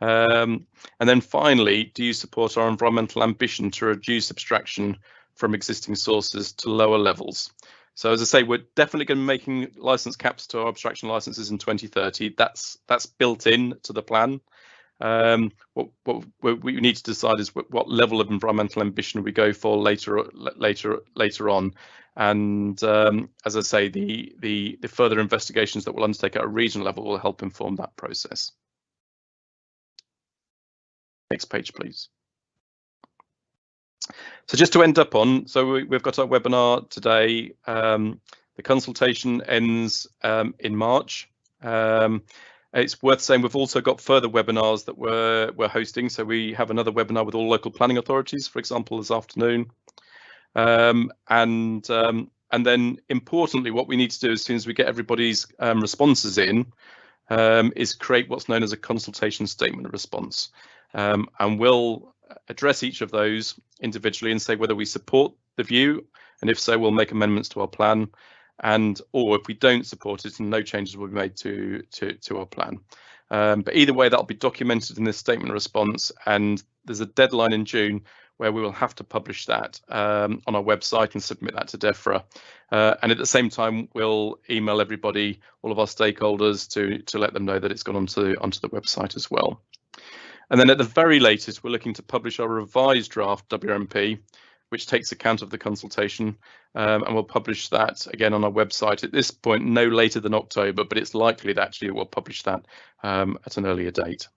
Um, and then finally, do you support our environmental ambition to reduce abstraction from existing sources to lower levels? So as I say, we're definitely going to be making license caps to our abstraction licenses in 2030. That's that's built in to the plan. Um, what, what, we need to decide is what, what, level of environmental ambition we go for later later later on. And um, as I say, the, the the further investigations that we'll undertake at a regional level will help inform that process. Next page, please. So just to end up on, so we, have got our webinar today. Um, the consultation ends um, in March. Um, it's worth saying we've also got further webinars that we're, we're hosting. So we have another webinar with all local planning authorities, for example, this afternoon. Um, and um, and then importantly, what we need to do as soon as we get everybody's um, responses in is create what's known as a consultation statement of response. and we'll address each of those individually and say whether we support the view, and if so, we'll make amendments to our plan, and or if we don't support it, no changes will be made to to to our plan. Um, but either way, that'll be documented in this statement response, and there's a deadline in June where we will have to publish that um, on our website and submit that to DEFRA. Uh, and at the same time, we'll email everybody, all of our stakeholders, to to let them know that it's gone onto onto the website as well. And then at the very latest, we're looking to publish our revised draft WRMP, which takes account of the consultation, um, and we'll publish that again on our website at this point, no later than October, but it's likely that actually we'll publish that um, at an earlier date.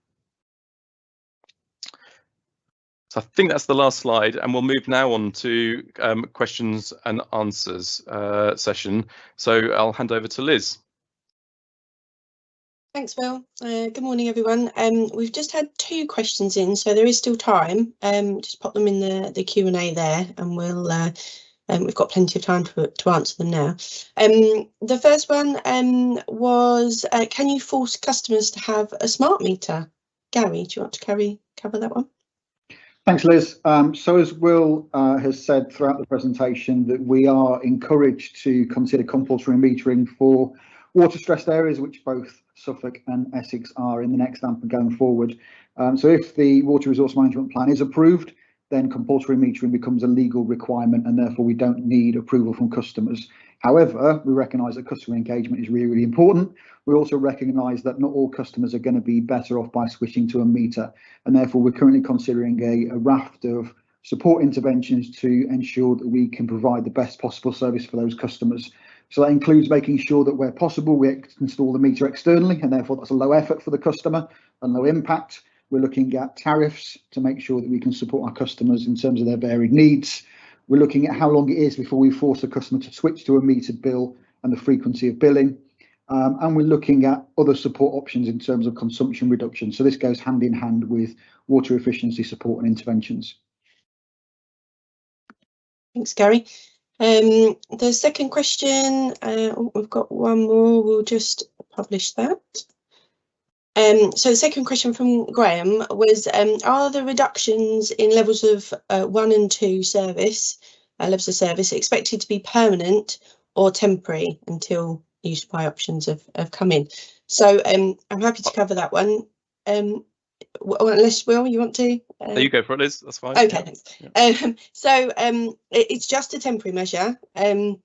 So I think that's the last slide, and we'll move now on to um, questions and answers uh, session. So I'll hand over to Liz. Thanks, Will. Uh, good morning, everyone. Um, we've just had two questions in, so there is still time. Um, just pop them in the, the Q&A there and we'll uh, um, we've got plenty of time to, to answer them now. Um, the first one um, was, uh, can you force customers to have a smart meter? Gary, do you want to carry, cover that one? Thanks, Liz. Um, so as Will uh, has said throughout the presentation, that we are encouraged to consider compulsory metering for water stressed areas, which both Suffolk and Essex are in the next AMP going forward. Um, so if the water resource management plan is approved, then compulsory metering becomes a legal requirement and therefore we don't need approval from customers. However, we recognise that customer engagement is really, really important. We also recognise that not all customers are going to be better off by switching to a meter and therefore we're currently considering a, a raft of support interventions to ensure that we can provide the best possible service for those customers. So that includes making sure that where possible, we install the meter externally, and therefore that's a low effort for the customer and low impact. We're looking at tariffs to make sure that we can support our customers in terms of their varied needs. We're looking at how long it is before we force a customer to switch to a metered bill and the frequency of billing. Um, and we're looking at other support options in terms of consumption reduction. So this goes hand in hand with water efficiency support and interventions. Thanks, Gary. Um, the second question, uh, oh, we've got one more, we'll just publish that. Um, so the second question from Graham was, um, are the reductions in levels of uh, one and two service, uh, levels of service expected to be permanent or temporary until new supply options have, have come in? So um, I'm happy to cover that one. Um, well, unless Will, you want to? Uh, you go for it, Liz. That's fine. Okay, yeah. thanks. Yeah. Um, so um, it, it's just a temporary measure. Um,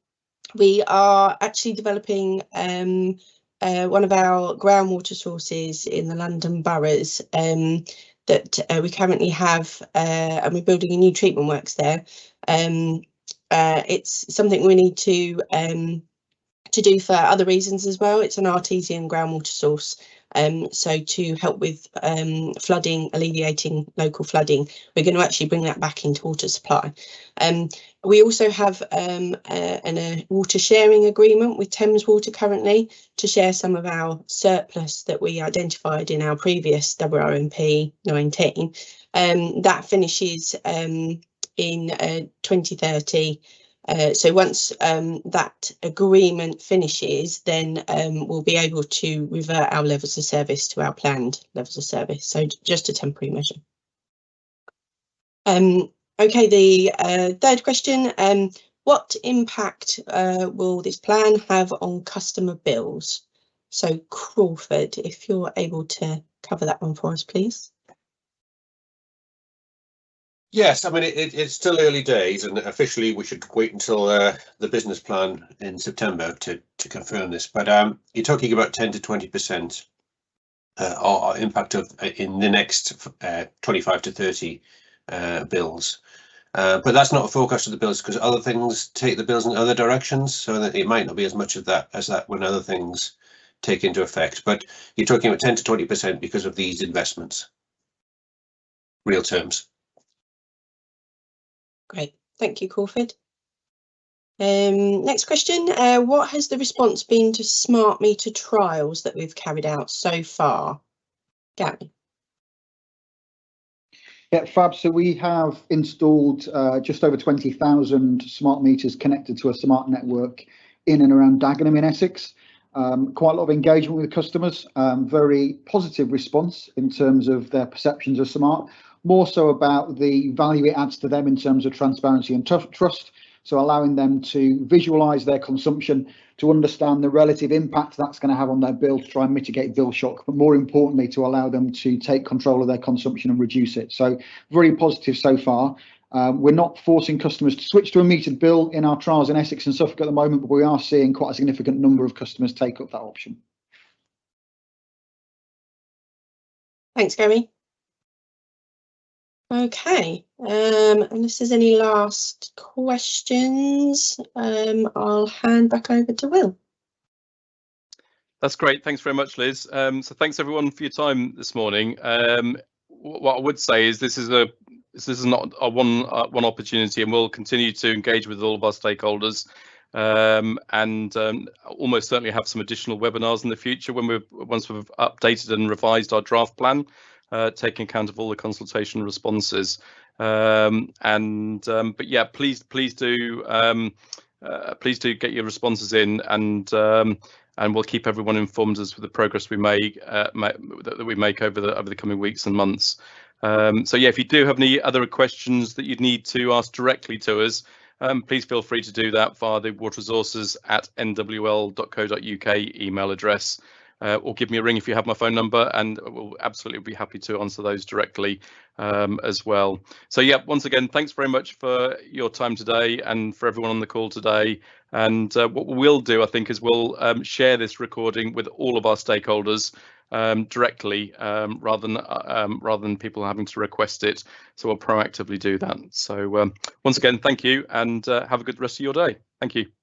we are actually developing um, uh, one of our groundwater sources in the London boroughs um, that uh, we currently have, uh, and we're building a new treatment works there. Um, uh, it's something we need to to do for other reasons as well. It's an artesian groundwater source um, so to help with um, flooding, alleviating local flooding, we're going to actually bring that back into water supply. Um, we also have um, a, a, water sharing agreement with Thames Water currently to share some of our surplus that we identified in our previous WRMP 19. Um, that finishes um, in uh, 2030 uh, so once um, that agreement finishes, then um, we'll be able to revert our levels of service to our planned levels of service. So just a temporary measure. Um, okay, the uh, third question, um, what impact uh, will this plan have on customer bills? So Crawford, if you're able to cover that one for us, please. Yes, I mean it, it, it's still early days, and officially we should wait until uh, the business plan in September to to confirm this. But um, you're talking about ten to twenty percent uh, impact of uh, in the next uh, 25 to 30 uh, bills. Uh, but that's not a forecast of the bills because other things take the bills in other directions, so that it might not be as much of that as that when other things take into effect. But you're talking about 10 to 20 percent because of these investments. Real terms. Great, thank you, Crawford. Um, next question, uh, what has the response been to smart meter trials that we've carried out so far? Gary? Yeah, Fab. So we have installed uh, just over 20,000 smart meters connected to a smart network in and around Dagenham in Essex. Um, quite a lot of engagement with customers, um, very positive response in terms of their perceptions of smart, more so about the value it adds to them in terms of transparency and trust. So allowing them to visualize their consumption, to understand the relative impact that's going to have on their bill to try and mitigate bill shock, but more importantly, to allow them to take control of their consumption and reduce it. So very positive so far. Um, we're not forcing customers to switch to a metered bill in our trials in Essex and Suffolk at the moment, but we are seeing quite a significant number of customers take up that option. Thanks, Gary. Okay, um, unless there's any last questions, um, I'll hand back over to Will. That's great. Thanks very much, Liz. Um, so thanks everyone for your time this morning. Um, what I would say is this is a this is not a one uh, one opportunity, and we'll continue to engage with all of our stakeholders, um, and um, almost certainly have some additional webinars in the future when we've once we've updated and revised our draft plan uh, taking account of all the consultation responses. Um, and um, but yeah, please please do um, uh, please do get your responses in and um, and we'll keep everyone informed as for the progress we make uh, that we make over the over the coming weeks and months. Um, so yeah, if you do have any other questions that you'd need to ask directly to us, um, please feel free to do that via the water resources at nwl.co.uk email address uh, or give me a ring if you have my phone number and we'll absolutely be happy to answer those directly um, as well. So yeah, once again, thanks very much for your time today and for everyone on the call today. And uh, what we'll do, I think, is we'll um, share this recording with all of our stakeholders um, directly um, rather than uh, um, rather than people having to request it. So we'll proactively do that. So um, once again, thank you and uh, have a good rest of your day. Thank you.